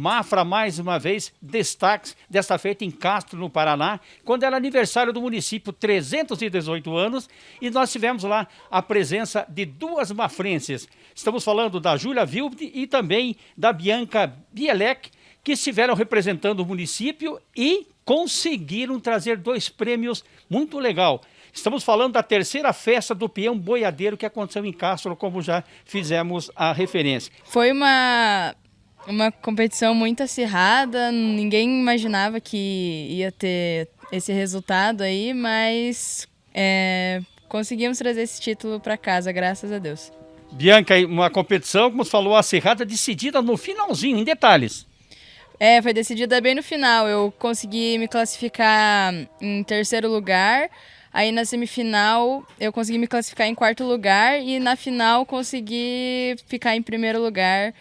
Mafra, mais uma vez, destaques desta feita em Castro, no Paraná, quando era aniversário do município, 318 anos, e nós tivemos lá a presença de duas mafrenses. Estamos falando da Júlia Vilde e também da Bianca Bielek, que estiveram representando o município e conseguiram trazer dois prêmios muito legal. Estamos falando da terceira festa do peão boiadeiro que aconteceu em Castro, como já fizemos a referência. Foi uma uma competição muito acirrada, ninguém imaginava que ia ter esse resultado aí, mas é, conseguimos trazer esse título para casa, graças a Deus. Bianca, uma competição, como você falou, acirrada, decidida no finalzinho, em detalhes. É, foi decidida bem no final. Eu consegui me classificar em terceiro lugar. Aí na semifinal eu consegui me classificar em quarto lugar e na final consegui ficar em primeiro lugar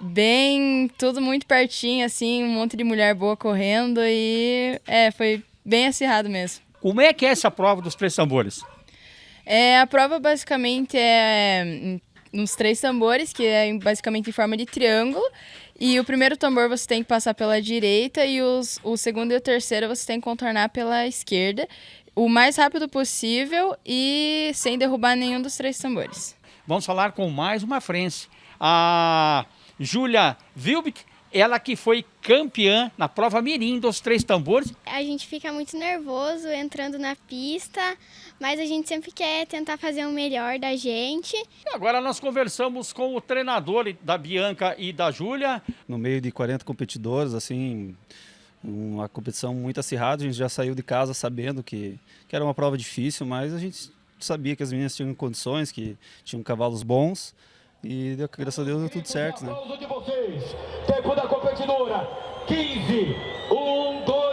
bem, tudo muito pertinho, assim, um monte de mulher boa correndo e é, foi bem acirrado mesmo. Como é que é essa prova dos três tambores? É, a prova basicamente é nos três tambores, que é basicamente em forma de triângulo. E o primeiro tambor você tem que passar pela direita e os, o segundo e o terceiro você tem que contornar pela esquerda. O mais rápido possível e sem derrubar nenhum dos três tambores. Vamos falar com mais uma frente. A Júlia Vilbic, ela que foi campeã na prova mirim dos três tambores. A gente fica muito nervoso entrando na pista, mas a gente sempre quer tentar fazer o melhor da gente. E agora nós conversamos com o treinador da Bianca e da Júlia. No meio de 40 competidores, assim, uma competição muito acirrada, a gente já saiu de casa sabendo que, que era uma prova difícil, mas a gente sabia que as meninas tinham condições, que tinham cavalos bons. E graças a Deus deu tudo certo, né? de vocês, tempo da competidora, 15, 1, 2,